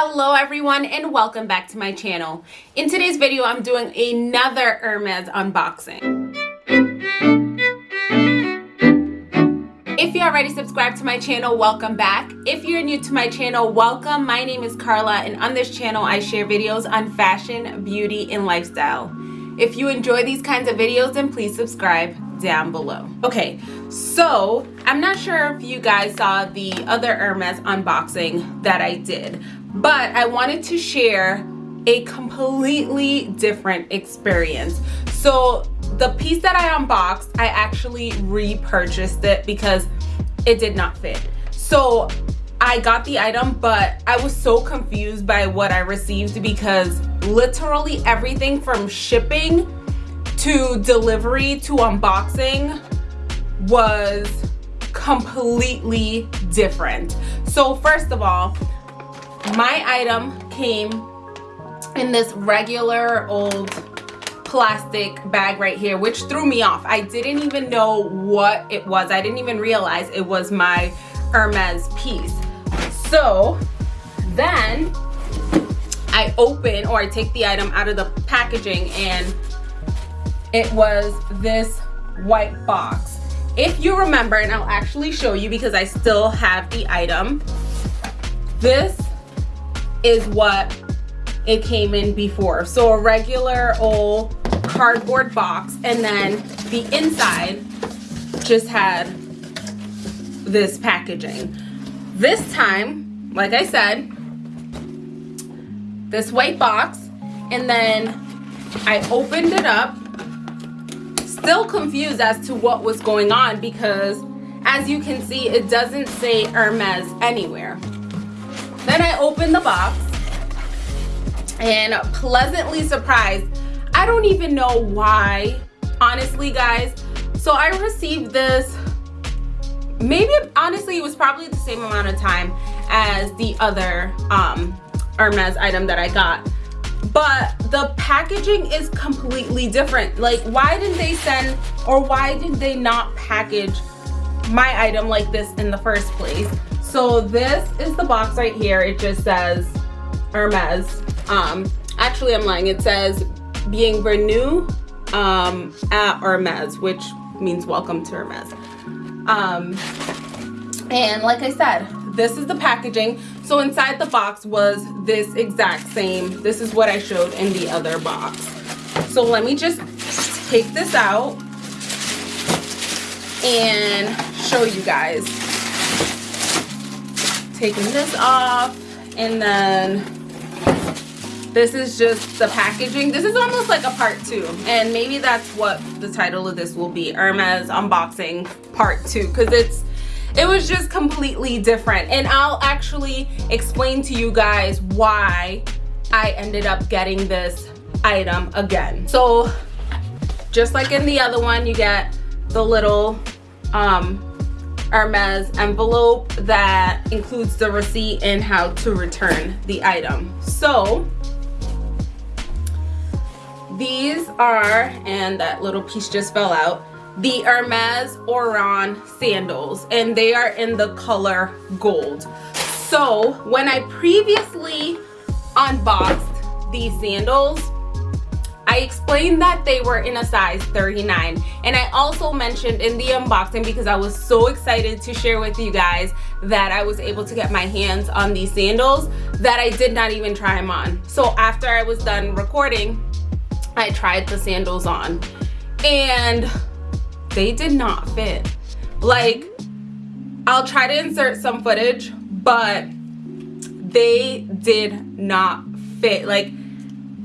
Hello everyone and welcome back to my channel. In today's video, I'm doing another Hermes unboxing. If you already subscribed to my channel, welcome back. If you're new to my channel, welcome. My name is Carla and on this channel, I share videos on fashion, beauty, and lifestyle. If you enjoy these kinds of videos, then please subscribe down below. Okay, so I'm not sure if you guys saw the other Hermes unboxing that I did, but I wanted to share a completely different experience. So the piece that I unboxed, I actually repurchased it because it did not fit. So I got the item, but I was so confused by what I received because literally everything from shipping to delivery to unboxing was completely different. So first of all, my item came in this regular old plastic bag right here which threw me off. I didn't even know what it was. I didn't even realize it was my hermes piece. So then i open or i take the item out of the packaging and it was this white box. If you remember and i'll actually show you because i still have the item this is what it came in before. So a regular old cardboard box and then the inside just had this packaging. This time, like I said, this white box and then I opened it up still confused as to what was going on because as you can see it doesn't say Hermes anywhere then I opened the box and pleasantly surprised. I don't even know why, honestly, guys. So I received this, maybe, honestly, it was probably the same amount of time as the other um, Hermes item that I got. But the packaging is completely different. Like, why didn't they send, or why did they not package my item like this in the first place? So this is the box right here. It just says Hermes. Um, actually, I'm lying. It says Bienvenue um, at Hermes, which means welcome to Hermes. Um, and like I said, this is the packaging. So inside the box was this exact same. This is what I showed in the other box. So let me just take this out and show you guys taking this off and then this is just the packaging. This is almost like a part two and maybe that's what the title of this will be hermes unboxing part two because it's it was just completely different. And i'll actually explain to you guys why i ended up getting this item again. So just like in the other one you get the little um Hermes envelope that includes the receipt and how to return the item. So these are, and that little piece just fell out, the Hermes Oran sandals and they are in the color gold. So when I previously unboxed these sandals, I explained that they were in a size 39 and I also mentioned in the unboxing because I was so excited to share with you guys that I was able to get my hands on these sandals that I did not even try them on. So after I was done recording, I tried the sandals on and they did not fit. Like, I'll try to insert some footage, but they did not fit. Like,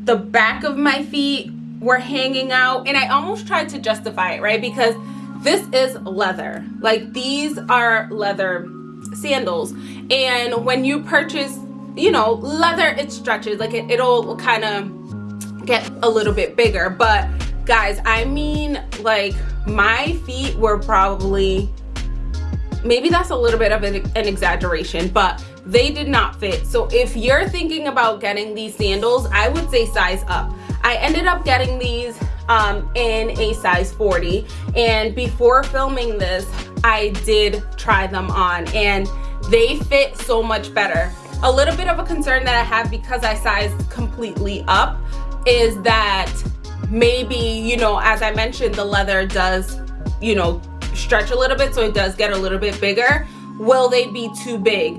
the back of my feet were hanging out and I almost tried to justify it, right? Because this is leather. Like these are leather sandals. And when you purchase, you know, leather, it stretches. Like it, it'll kind of get a little bit bigger. But guys, I mean, like my feet were probably, maybe that's a little bit of an, an exaggeration, but they did not fit. So if you're thinking about getting these sandals i would say size up. I ended up getting these um, in a size 40 and before filming this i did try them on and they fit so much better. A little bit of a concern that I have because I sized completely up is that maybe, you know, as I mentioned, the leather does, you know, stretch a little bit so it does get a little bit bigger. Will they be too big?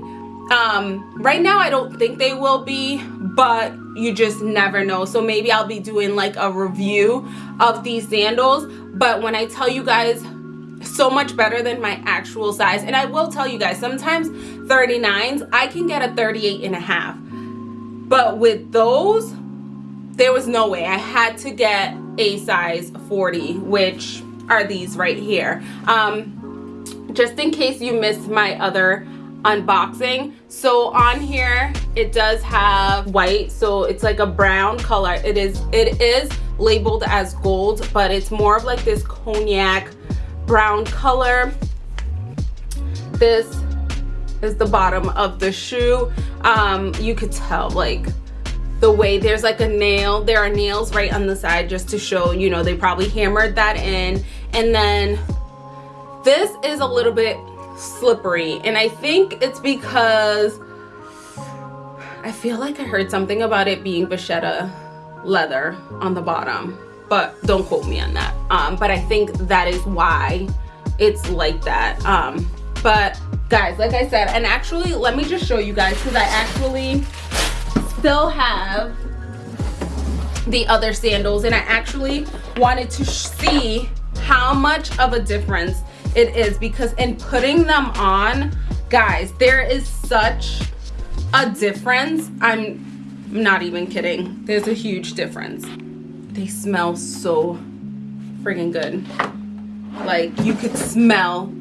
Um, right now I don't think they will be, but you just never know. So maybe I'll be doing like a review of these sandals. But when I tell you guys so much better than my actual size, and I will tell you guys, sometimes 39s, I can get a 38 and a half. But with those, there was no way. I had to get a size 40, which are these right here. Um, just in case you missed my other unboxing so on here it does have white so it's like a brown color. It is it is labeled as gold but it's more of like this cognac brown color. This is the bottom of the shoe. Um you could tell like the way there's like a nail there are nails right on the side just to show you know they probably hammered that in. And then this is a little bit slippery and I think it's because I feel like I heard something about it being vachetta leather on the bottom but don't quote me on that. Um, but I think that is why it's like that. Um, but guys like I said and actually let me just show you guys because I actually still have the other sandals and I actually wanted to see how much of a difference it is because in putting them on guys there is such a difference. I'm not even kidding. There's a huge difference. They smell so freaking good. Like you could smell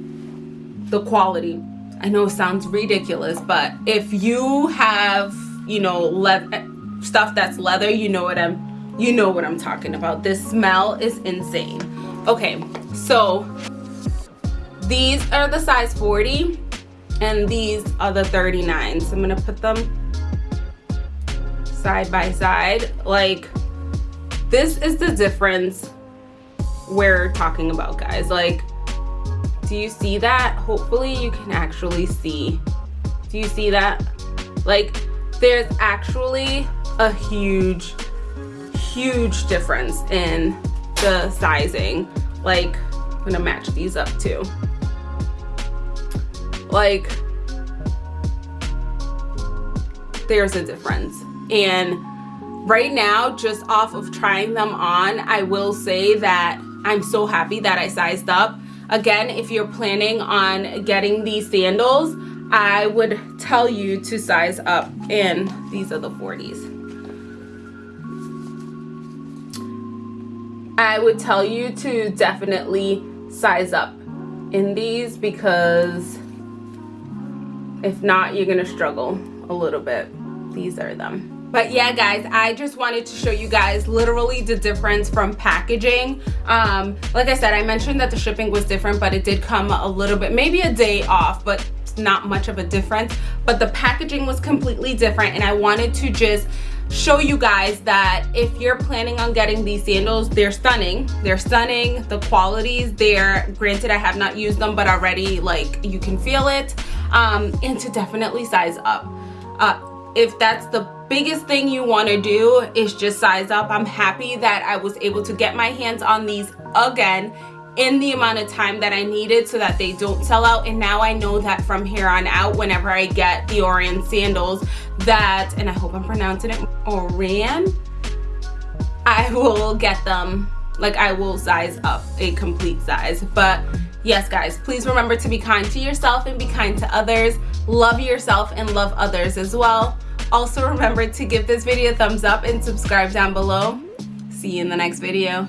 the quality. I know it sounds ridiculous but if you have you know stuff that's leather you know what i'm you know what i'm talking about. This smell is insane. Okay so these are the size 40 and these are the 39 so i'm gonna put them side by side. Like this is the difference we're talking about guys. Like do you see that? Hopefully you can actually see. Do you see that? Like there's actually a huge huge difference in the sizing like i'm gonna match these up too. Like there's a difference. And right now just off of trying them on i will say that i'm so happy that i sized up. Again if you're planning on getting these sandals i would tell you to size up and these are the 40s i would tell you to definitely size up in these because if not, you're gonna struggle a little bit. These are them. But yeah, guys, I just wanted to show you guys literally the difference from packaging. Um, like I said, I mentioned that the shipping was different, but it did come a little bit, maybe a day off, but not much of a difference. But the packaging was completely different and I wanted to just show you guys that if you're planning on getting these sandals they're stunning. They're stunning. The qualities there. Granted i have not used them but already like you can feel it um, and to definitely size up. Uh, if that's the biggest thing you want to do is just size up i'm happy that i was able to get my hands on these again in the amount of time that I needed so that they don't sell out. And now I know that from here on out whenever I get the Orion sandals that and I hope I'm pronouncing it Orion I will get them. Like I will size up a complete size. But yes guys please remember to be kind to yourself and be kind to others. Love yourself and love others as well. Also remember to give this video a thumbs up and subscribe down below. See you in the next video